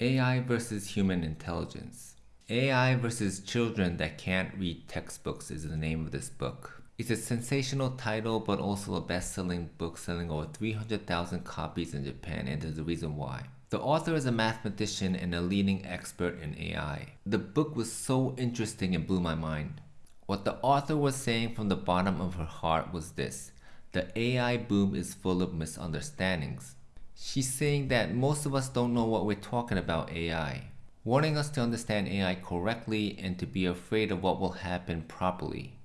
AI versus human intelligence. AI versus children that can't read textbooks is the name of this book. It's a sensational title, but also a best-selling book selling over 300,000 copies in Japan, and there's a reason why. The author is a mathematician and a leading expert in AI. The book was so interesting and blew my mind. What the author was saying from the bottom of her heart was this. The AI boom is full of misunderstandings. She's saying that most of us don't know what we're talking about AI, wanting us to understand AI correctly and to be afraid of what will happen properly.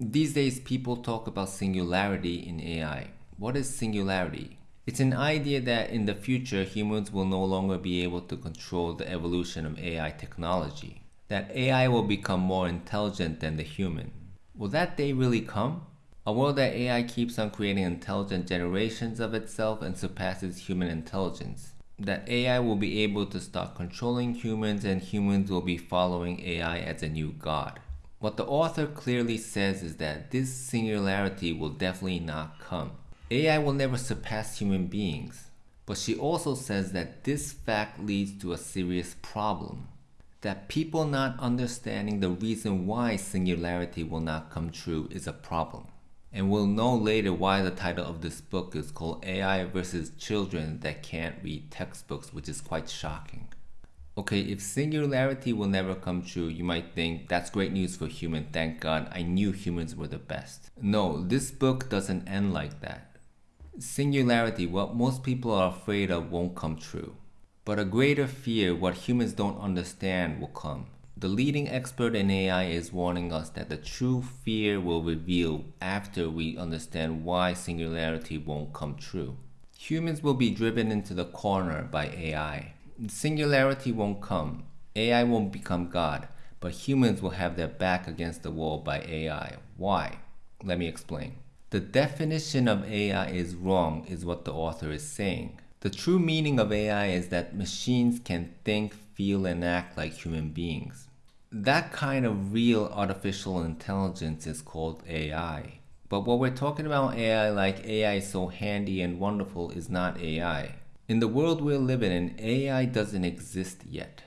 These days people talk about singularity in AI. What is singularity? It's an idea that in the future humans will no longer be able to control the evolution of AI technology. That AI will become more intelligent than the human. Will that day really come? A world that AI keeps on creating intelligent generations of itself and surpasses human intelligence. That AI will be able to start controlling humans and humans will be following AI as a new god. What the author clearly says is that this singularity will definitely not come. AI will never surpass human beings. But she also says that this fact leads to a serious problem. That people not understanding the reason why singularity will not come true is a problem. And we'll know later why the title of this book is called AI versus Children That Can't Read Textbooks, which is quite shocking. Okay, if singularity will never come true, you might think that's great news for human. Thank God, I knew humans were the best. No, this book doesn't end like that. Singularity, what most people are afraid of, won't come true. But a greater fear, what humans don't understand, will come. The leading expert in AI is warning us that the true fear will reveal after we understand why singularity won't come true. Humans will be driven into the corner by AI. Singularity won't come. AI won't become God, but humans will have their back against the wall by AI. Why? Let me explain. The definition of AI is wrong is what the author is saying. The true meaning of AI is that machines can think, feel, and act like human beings. That kind of real artificial intelligence is called AI. But what we're talking about AI like AI is so handy and wonderful is not AI. In the world we're living in, AI doesn't exist yet.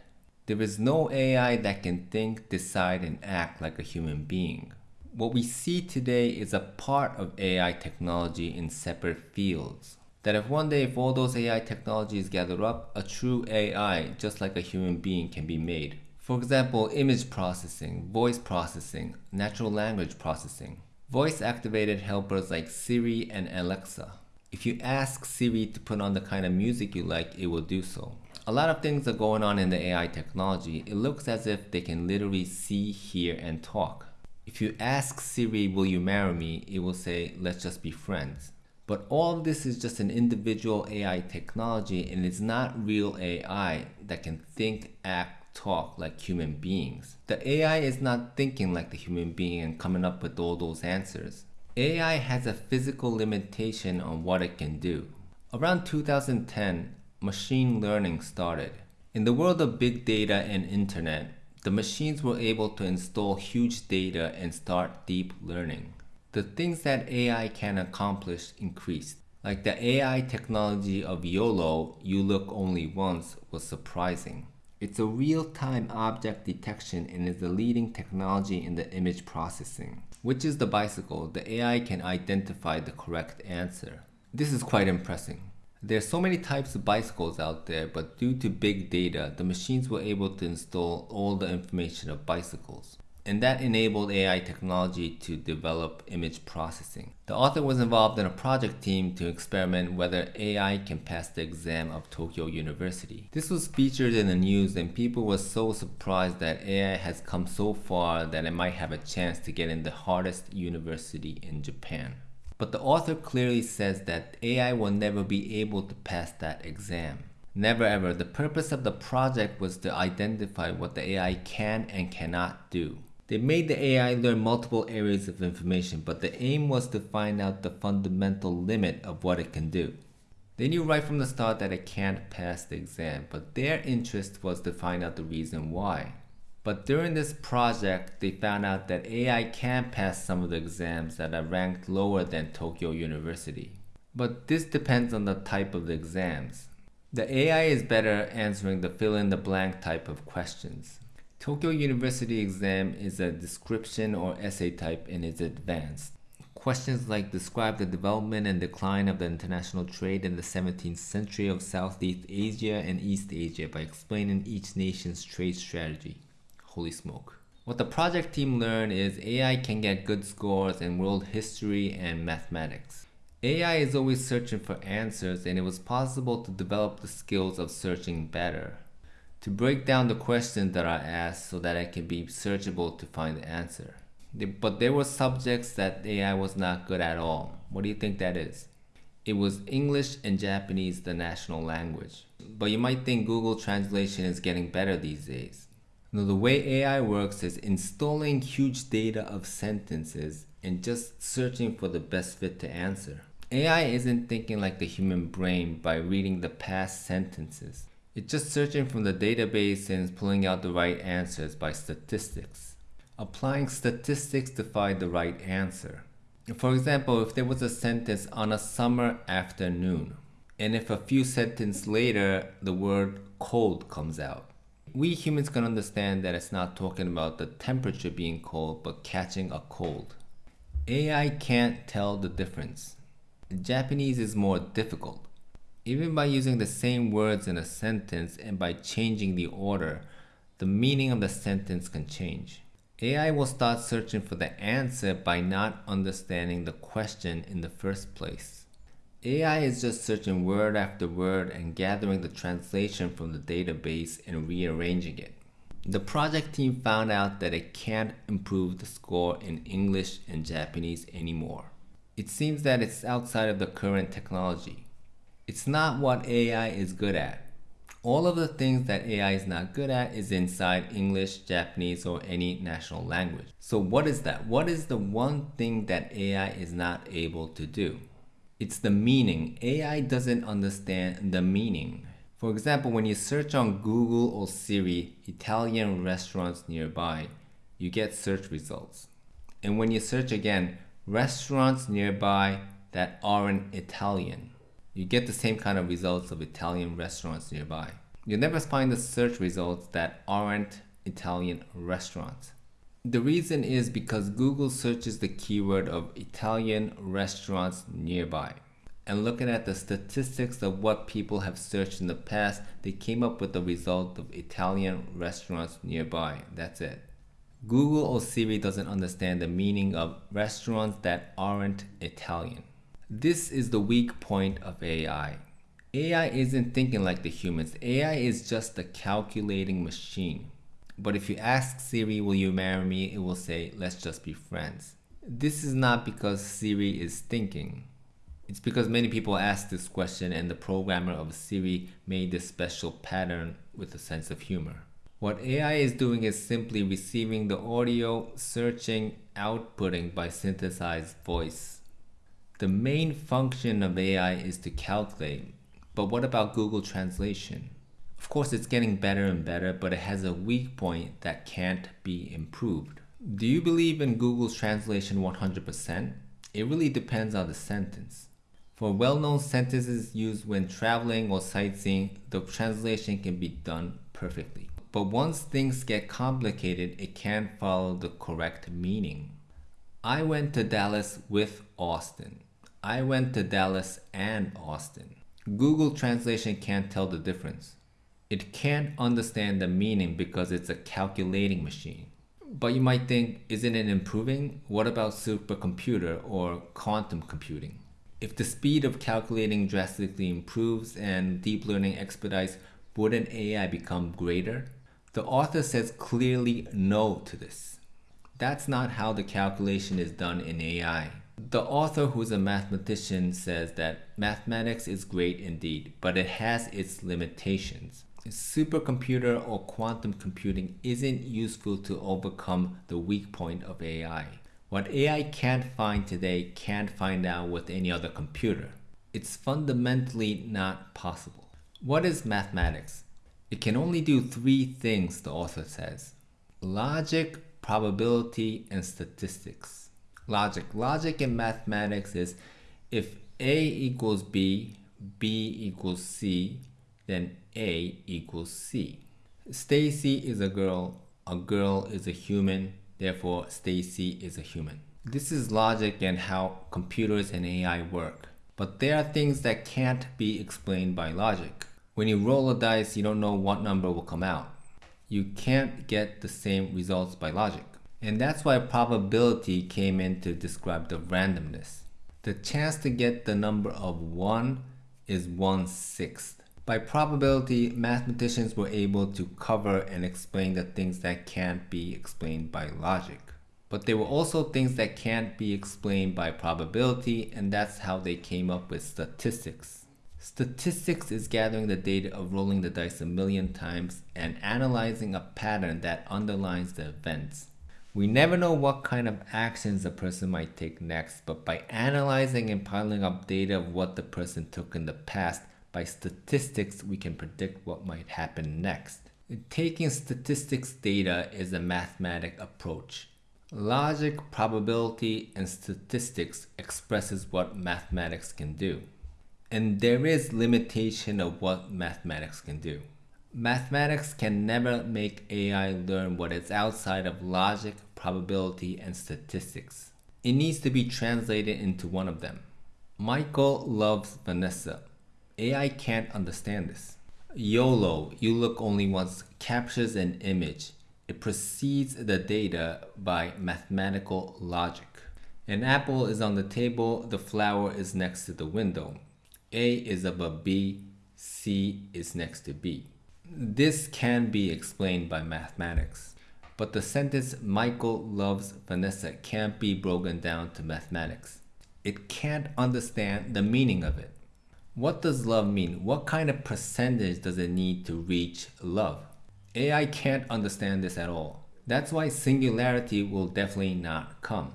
There is no AI that can think, decide, and act like a human being. What we see today is a part of AI technology in separate fields. That if one day if all those AI technologies gather up, a true AI just like a human being can be made. For example, image processing, voice processing, natural language processing. Voice activated helpers like Siri and Alexa. If you ask Siri to put on the kind of music you like, it will do so. A lot of things are going on in the AI technology. It looks as if they can literally see, hear, and talk. If you ask Siri, will you marry me, it will say, let's just be friends. But all of this is just an individual AI technology and it's not real AI that can think, act, talk like human beings. The AI is not thinking like the human being and coming up with all those answers. AI has a physical limitation on what it can do. Around 2010, machine learning started. In the world of big data and internet, the machines were able to install huge data and start deep learning. The things that AI can accomplish increased. Like the AI technology of YOLO, you look only once, was surprising. It's a real-time object detection and is the leading technology in the image processing. Which is the bicycle, the AI can identify the correct answer. This is quite impressive. There are so many types of bicycles out there, but due to big data, the machines were able to install all the information of bicycles and that enabled AI technology to develop image processing. The author was involved in a project team to experiment whether AI can pass the exam of Tokyo University. This was featured in the news and people were so surprised that AI has come so far that it might have a chance to get in the hardest university in Japan. But the author clearly says that AI will never be able to pass that exam. Never ever. The purpose of the project was to identify what the AI can and cannot do. They made the AI learn multiple areas of information, but the aim was to find out the fundamental limit of what it can do. They knew right from the start that it can't pass the exam, but their interest was to find out the reason why. But during this project, they found out that AI can pass some of the exams that are ranked lower than Tokyo University. But this depends on the type of the exams. The AI is better answering the fill in the blank type of questions. Tokyo University exam is a description or essay type and is advanced. Questions like describe the development and decline of the international trade in the 17th century of Southeast Asia and East Asia by explaining each nation's trade strategy. Holy smoke. What the project team learned is AI can get good scores in world history and mathematics. AI is always searching for answers and it was possible to develop the skills of searching better. To break down the questions that I asked so that it can be searchable to find the answer. But there were subjects that AI was not good at all. What do you think that is? It was English and Japanese, the national language. But you might think Google Translation is getting better these days. Now, the way AI works is installing huge data of sentences and just searching for the best fit to answer. AI isn't thinking like the human brain by reading the past sentences. It's just searching from the database and pulling out the right answers by statistics applying statistics to find the right answer. For example, if there was a sentence on a summer afternoon, and if a few sentences later the word cold comes out, we humans can understand that it's not talking about the temperature being cold, but catching a cold. AI can't tell the difference. Japanese is more difficult. Even by using the same words in a sentence and by changing the order, the meaning of the sentence can change. AI will start searching for the answer by not understanding the question in the first place. AI is just searching word after word and gathering the translation from the database and rearranging it. The project team found out that it can't improve the score in English and Japanese anymore. It seems that it's outside of the current technology. It's not what AI is good at all of the things that AI is not good at is inside English, Japanese, or any national language. So what is that? What is the one thing that AI is not able to do? It's the meaning. AI doesn't understand the meaning. For example, when you search on Google or Siri, Italian restaurants nearby, you get search results. And when you search again, restaurants nearby that aren't Italian, you get the same kind of results of Italian restaurants nearby. You'll never find the search results that aren't Italian restaurants. The reason is because Google searches the keyword of Italian restaurants nearby. And looking at the statistics of what people have searched in the past, they came up with the result of Italian restaurants nearby. That's it. Google or Siri doesn't understand the meaning of restaurants that aren't Italian. This is the weak point of AI. AI isn't thinking like the humans. AI is just a calculating machine. But if you ask Siri, will you marry me? It will say, let's just be friends. This is not because Siri is thinking. It's because many people ask this question and the programmer of Siri made this special pattern with a sense of humor. What AI is doing is simply receiving the audio, searching, outputting by synthesized voice. The main function of AI is to calculate, but what about Google Translation? Of course, it's getting better and better, but it has a weak point that can't be improved. Do you believe in Google's translation 100%? It really depends on the sentence. For well-known sentences used when traveling or sightseeing, the translation can be done perfectly. But once things get complicated, it can't follow the correct meaning. I went to Dallas with Austin. I went to Dallas and Austin. Google Translation can't tell the difference. It can't understand the meaning because it's a calculating machine. But you might think, isn't it improving? What about supercomputer or quantum computing? If the speed of calculating drastically improves and deep learning expedites, wouldn't AI become greater? The author says clearly no to this. That's not how the calculation is done in AI. The author, who's a mathematician, says that mathematics is great indeed, but it has its limitations. Supercomputer or quantum computing isn't useful to overcome the weak point of AI. What AI can't find today can't find out with any other computer. It's fundamentally not possible. What is mathematics? It can only do three things, the author says. Logic, probability, and statistics logic. Logic in mathematics is if A equals B, B equals C, then A equals C. Stacy is a girl, a girl is a human, therefore Stacy is a human. This is logic and how computers and AI work. But there are things that can't be explained by logic. When you roll a dice, you don't know what number will come out. You can't get the same results by logic. And that's why probability came in to describe the randomness. The chance to get the number of 1 is 1 sixth. By probability, mathematicians were able to cover and explain the things that can't be explained by logic. But there were also things that can't be explained by probability, and that's how they came up with statistics. Statistics is gathering the data of rolling the dice a million times and analyzing a pattern that underlines the events. We never know what kind of actions a person might take next, but by analyzing and piling up data of what the person took in the past, by statistics we can predict what might happen next. Taking statistics data is a mathematic approach. Logic, probability, and statistics expresses what mathematics can do. And there is limitation of what mathematics can do. Mathematics can never make AI learn what is outside of logic, probability, and statistics. It needs to be translated into one of them. Michael loves Vanessa. AI can't understand this. YOLO, you look only once, captures an image it precedes the data by mathematical logic. An apple is on the table, the flower is next to the window. A is above B, C is next to B. This can be explained by mathematics, but the sentence Michael loves Vanessa can't be broken down to mathematics. It can't understand the meaning of it. What does love mean? What kind of percentage does it need to reach love? AI can't understand this at all. That's why singularity will definitely not come.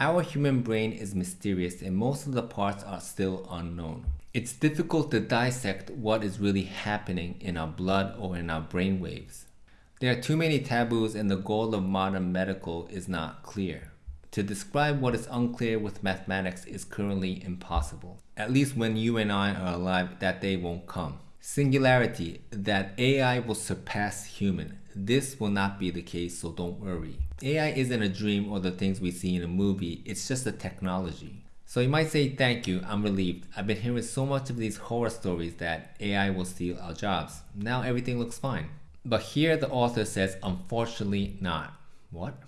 Our human brain is mysterious and most of the parts are still unknown. It's difficult to dissect what is really happening in our blood or in our brain waves. There are too many taboos and the goal of modern medical is not clear. To describe what is unclear with mathematics is currently impossible. At least when you and I are alive, that day won't come. Singularity, that AI will surpass human. This will not be the case, so don't worry. AI isn't a dream or the things we see in a movie, it's just a technology. So you might say, thank you, I'm relieved. I've been hearing so much of these horror stories that AI will steal our jobs. Now everything looks fine. But here the author says, unfortunately not. What?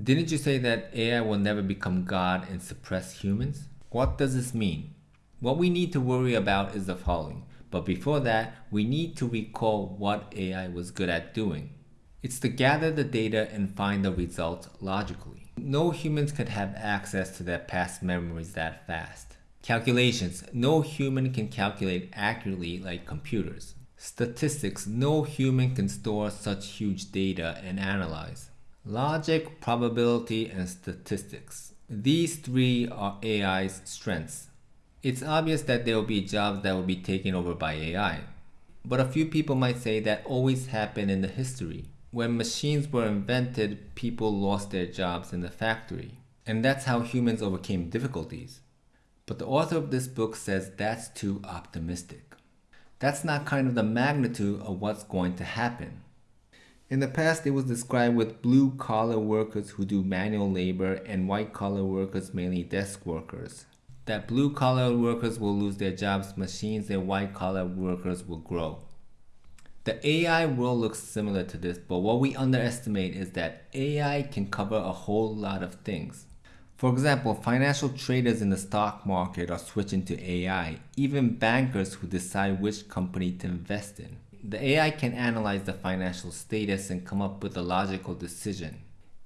Didn't you say that AI will never become God and suppress humans? What does this mean? What we need to worry about is the following. But before that, we need to recall what AI was good at doing. It's to gather the data and find the results logically. No humans could have access to their past memories that fast. Calculations. No human can calculate accurately like computers. Statistics. No human can store such huge data and analyze. Logic, probability, and statistics. These three are AI's strengths. It's obvious that there will be jobs that will be taken over by AI. But a few people might say that always happened in the history. When machines were invented, people lost their jobs in the factory. And that's how humans overcame difficulties. But the author of this book says that's too optimistic. That's not kind of the magnitude of what's going to happen. In the past, it was described with blue collar workers who do manual labor and white collar workers, mainly desk workers that blue collar workers will lose their jobs, machines and white collar workers will grow. The AI world looks similar to this, but what we underestimate is that AI can cover a whole lot of things. For example, financial traders in the stock market are switching to AI, even bankers who decide which company to invest in. The AI can analyze the financial status and come up with a logical decision.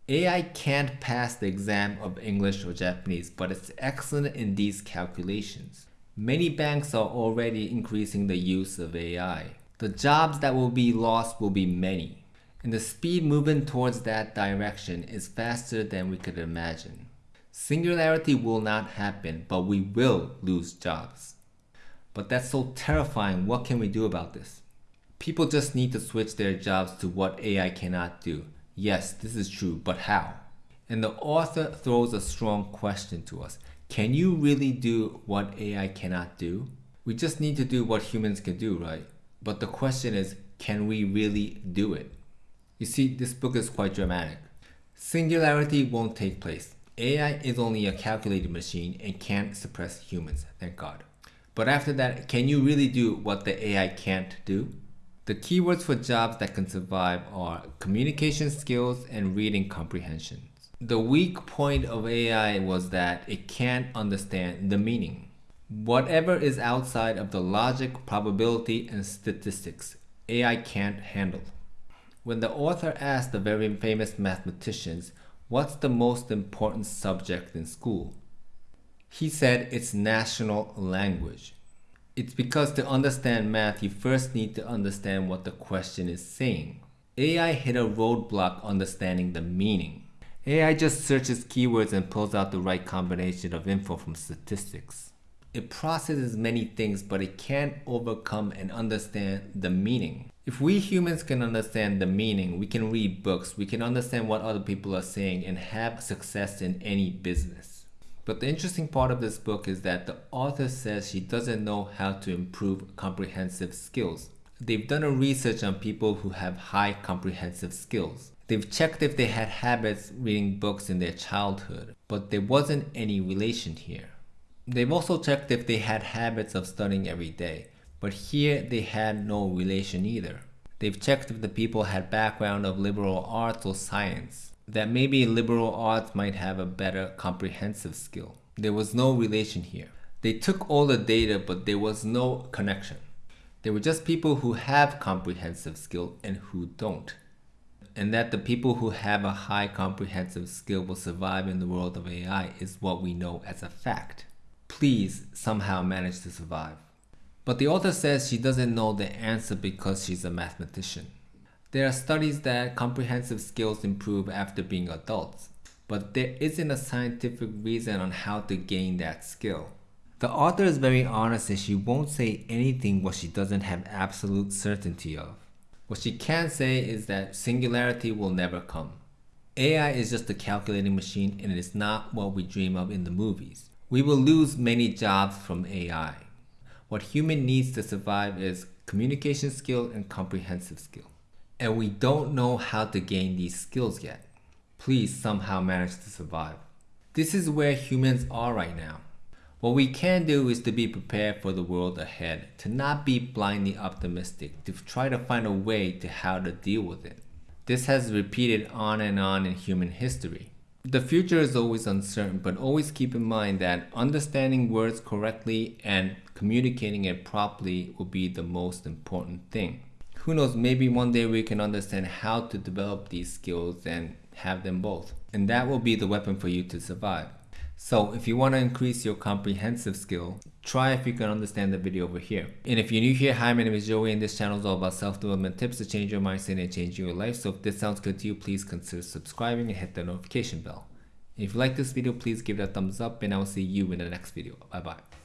AI can't pass the exam of English or Japanese, but it's excellent in these calculations. Many banks are already increasing the use of AI. The jobs that will be lost will be many, and the speed moving towards that direction is faster than we could imagine. Singularity will not happen, but we will lose jobs. But that's so terrifying, what can we do about this? People just need to switch their jobs to what AI cannot do. Yes, this is true, but how? And the author throws a strong question to us. Can you really do what AI cannot do? We just need to do what humans can do, right? But the question is, can we really do it? You see, this book is quite dramatic. Singularity won't take place. AI is only a calculated machine and can't suppress humans, thank God. But after that, can you really do what the AI can't do? The keywords for jobs that can survive are communication skills and reading comprehension. The weak point of AI was that it can't understand the meaning. Whatever is outside of the logic, probability, and statistics, AI can't handle. When the author asked the very famous mathematicians, what's the most important subject in school? He said it's national language. It's because to understand math, you first need to understand what the question is saying. AI hit a roadblock understanding the meaning. AI just searches keywords and pulls out the right combination of info from statistics. It processes many things, but it can't overcome and understand the meaning. If we humans can understand the meaning, we can read books, we can understand what other people are saying and have success in any business. But the interesting part of this book is that the author says she doesn't know how to improve comprehensive skills. They've done a research on people who have high comprehensive skills. They've checked if they had habits reading books in their childhood, but there wasn't any relation here. They've also checked if they had habits of studying every day, but here they had no relation either. They've checked if the people had background of liberal arts or science that maybe liberal arts might have a better comprehensive skill. There was no relation here. They took all the data, but there was no connection. They were just people who have comprehensive skill and who don't. And that the people who have a high comprehensive skill will survive in the world of AI is what we know as a fact. Please somehow manage to survive. But the author says she doesn't know the answer because she's a mathematician. There are studies that comprehensive skills improve after being adults, but there isn't a scientific reason on how to gain that skill. The author is very honest and she won't say anything what she doesn't have absolute certainty of. What she can say is that singularity will never come. AI is just a calculating machine and it is not what we dream of in the movies. We will lose many jobs from AI. What human needs to survive is communication skill and comprehensive skill and we don't know how to gain these skills yet. Please somehow manage to survive. This is where humans are right now. What we can do is to be prepared for the world ahead, to not be blindly optimistic, to try to find a way to how to deal with it. This has repeated on and on in human history. The future is always uncertain, but always keep in mind that understanding words correctly and communicating it properly will be the most important thing who knows, maybe one day we can understand how to develop these skills and have them both. And that will be the weapon for you to survive. So if you want to increase your comprehensive skill, try if you can understand the video over here. And if you're new here, hi, my name is Joey and this channel is all about self-development tips to change your mindset and change your life. So if this sounds good to you, please consider subscribing and hit the notification bell. If you like this video, please give it a thumbs up and I will see you in the next video. Bye bye.